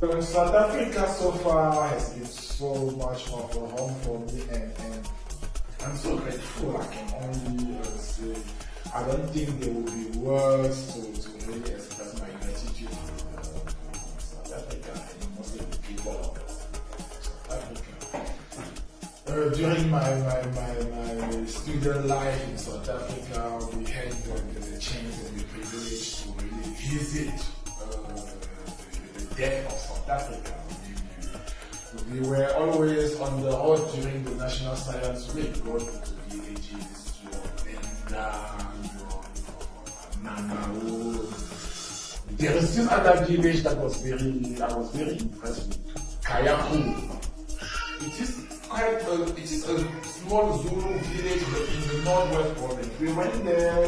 So South Africa so far has been so much of a home for me and, and I'm so grateful I can only uh, say I don't think there will be words to, to really express my gratitude to uh, South Africa and mostly the people of South Africa. Uh, during my, my, my, my student life in South Africa, we had the, the chance and the privilege to really visit uh, death of South Africa. We, we, we were always on the road during the National Science Week, going to the villages, your Venda, Nanao. there is this other village that was very, I was very impressed with, Kayaku. It is quite a, it is a small Zulu village in the northwest province. We went there